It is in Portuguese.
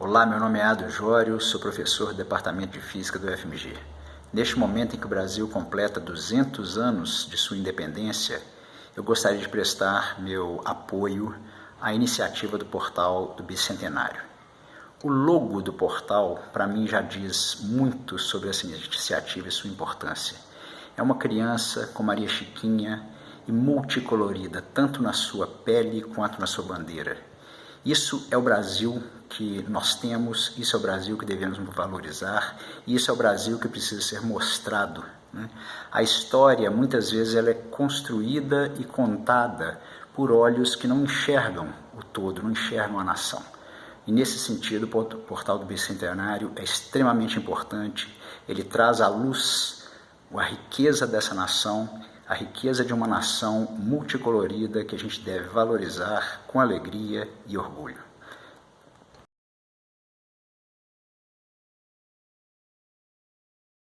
Olá, meu nome é Ado Jório, sou professor do Departamento de Física do UFMG. Neste momento em que o Brasil completa 200 anos de sua independência, eu gostaria de prestar meu apoio à iniciativa do portal do Bicentenário. O logo do portal, para mim, já diz muito sobre essa iniciativa e sua importância. É uma criança com Maria Chiquinha e multicolorida, tanto na sua pele quanto na sua bandeira. Isso é o Brasil que nós temos, isso é o Brasil que devemos valorizar, isso é o Brasil que precisa ser mostrado. Né? A história, muitas vezes, ela é construída e contada por olhos que não enxergam o todo, não enxergam a nação. E nesse sentido, o Portal do Bicentenário é extremamente importante, ele traz à luz a riqueza dessa nação, a riqueza de uma nação multicolorida que a gente deve valorizar com alegria e orgulho.